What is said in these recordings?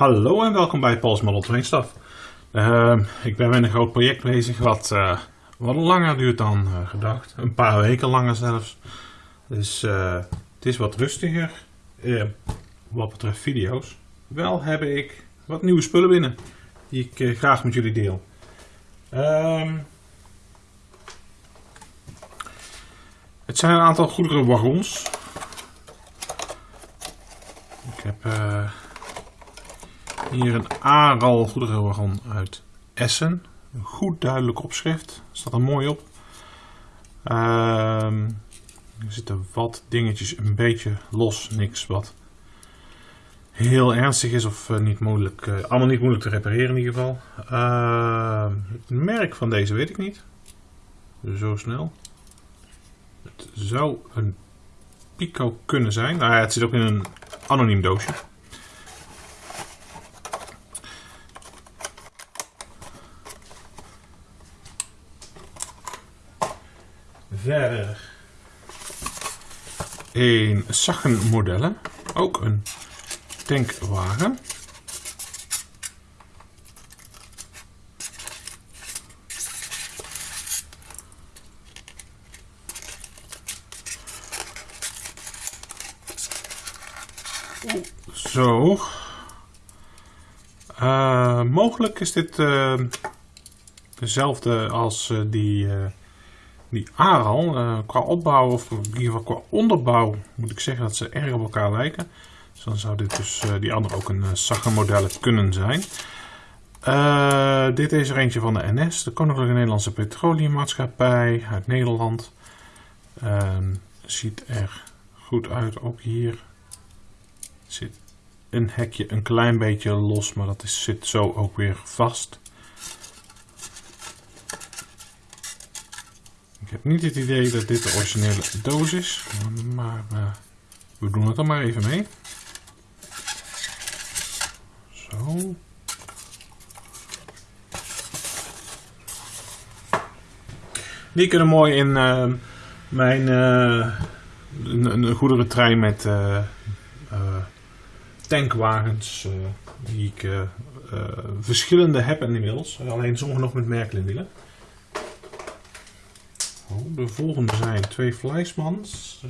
Hallo en welkom bij Paul's Model Train Stuff. Ehm, ik ben met een groot project bezig wat eh, wat langer duurt dan eh, gedacht. Een paar weken langer zelfs. Dus eh, het is wat rustiger wat betreft video's. Wel heb ik wat nieuwe spullen binnen die ik graag met jullie deel. Ehm, het zijn een aantal goederenwagons. Ik heb hier een Aral goederenwagon uit Essen. Een goed duidelijk opschrift. Staat er mooi op. Ehm, er zitten wat dingetjes een beetje los. Niks wat heel ernstig is of uh, niet moeilijk, uh, allemaal niet moeilijk te repareren in ieder geval. Uh, het merk van deze weet ik niet. Zo snel. Het zou een Pico kunnen zijn. Nou ja, het zit ook in een anoniem doosje. Verder een Sachen modellen. Ook een tankwagen. Zo. Uh, mogelijk is dit uh, dezelfde als uh, die die Aral, uh, qua opbouw of in ieder geval qua onderbouw, moet ik zeggen dat ze erg op elkaar lijken. Dus dan zou dit dus uh, die andere ook een uh, model kunnen zijn. dit is er eentje van de NS, de Koninklijke Nederlandse Petroleummaatschappij uit Nederland. Ehm, ziet er goed uit, ook hier zit een hekje een klein beetje los, maar dat zit zo ook weer vast. Ik heb niet het idee dat dit de originele doos is, maar uh, we doen het er maar even mee. Zo. Die kunnen mooi in uh, mijn uh, een, een goederentrein met tankwagens die ik verschillende heb inmiddels. Alleen sommige nog met. Oh, de volgende zijn twee Fleismans.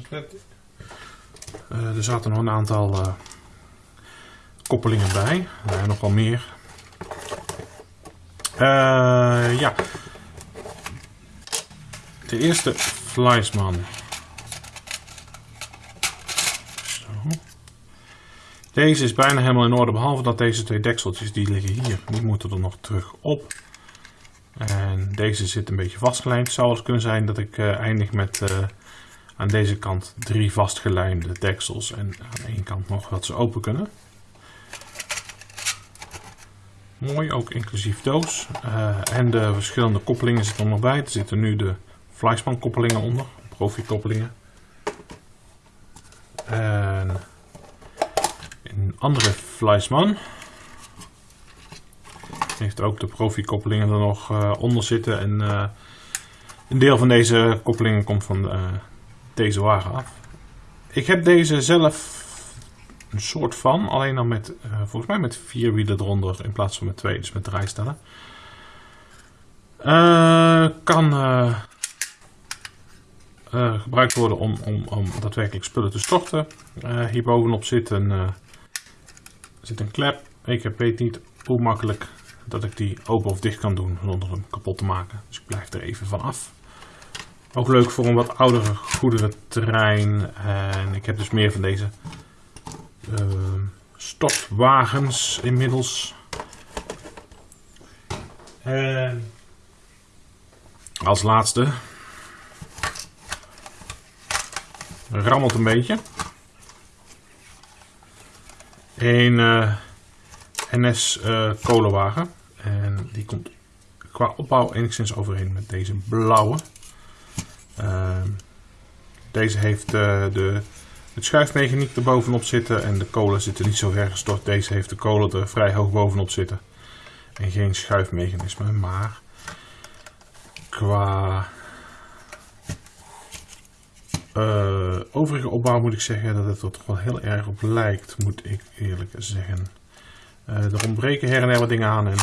Uh, er zaten nog een aantal uh, koppelingen bij. Nog wel meer. ja. De eerste Fleisman. Zo. Deze is bijna helemaal in orde, behalve dat deze twee dekseltjes die liggen hier. Die moeten er nog terug op. En deze zit een beetje vastgelijnd. Het zou eens kunnen zijn dat ik uh, eindig met uh, aan deze kant drie vastgelijnde deksels. En aan één kant nog dat ze open kunnen. Mooi, ook inclusief doos. Uh, en de verschillende koppelingen zitten er nog bij. Er zitten nu de Fleischmann koppelingen onder. Profi koppelingen. En een andere Fleischmann heeft ook de profi-koppelingen er nog uh, onder zitten. En uh, een deel van deze koppelingen komt van uh, deze wagen af. Ik heb deze zelf een soort van, alleen dan met, volgens mij met vier wielen eronder in plaats van met twee, dus met draaistellen. kan gebruikt worden om, om, om daadwerkelijk spullen te storten. hierbovenop zit een, zit een klep. Ik weet niet hoe makkelijk dat ik die open of dicht kan doen zonder hem kapot te maken. Dus ik blijf er even van af. Ook leuk voor een wat oudere goederentrein. En ik heb dus meer van deze uh, stokwagens inmiddels. En als laatste rammelt een beetje. Een uh, NS uh, kolenwagen. Die komt qua opbouw enigszins overeen met deze blauwe. Uh, deze heeft uh, de, het schuifmechaniek er bovenop zitten en de kolen zitten niet zo ver gestort. Deze heeft de kolen er vrij hoog bovenop zitten. En geen schuifmechanisme, maar qua uh, overige opbouw moet ik zeggen dat het er toch wel heel erg op lijkt, moet ik eerlijk zeggen. er ontbreken her en her wat dingen aan en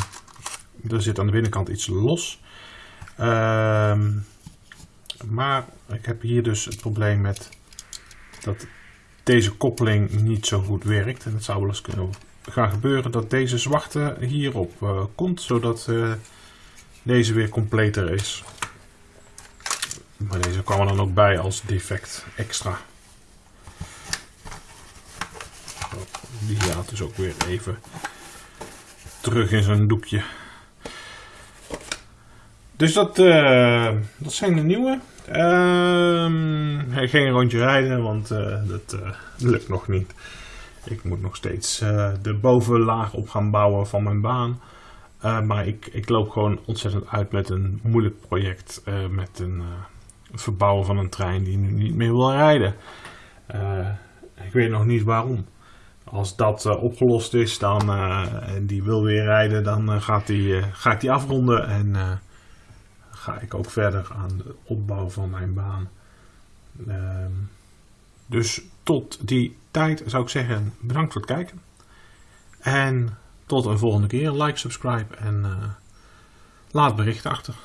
er zit aan de binnenkant iets los. Ehm, maar ik heb hier dus het probleem met dat deze koppeling niet zo goed werkt. En het zou wel eens kunnen gaan gebeuren dat deze zwarte hierop uh, komt, zodat uh, deze weer completer is. Maar deze kwam er dan ook bij als defect extra. Die gaat dus ook weer even terug in zijn doekje. Dus dat, uh, dat zijn de nieuwe. Uh, geen rondje rijden, want uh, dat uh, lukt nog niet. Ik moet nog steeds de bovenlaag op gaan bouwen van mijn baan. maar ik, ik loop gewoon ontzettend uit met een moeilijk project. met een verbouwen van een trein die nu niet meer wil rijden. ik weet nog niet waarom. Als dat opgelost is dan, en die wil weer rijden, dan gaat die, ga ik die afronden en ga ik ook verder aan de opbouw van mijn baan. Ehm, dus tot die tijd zou ik zeggen bedankt voor het kijken. En tot een volgende keer. Like, subscribe en uh, laat berichten achter.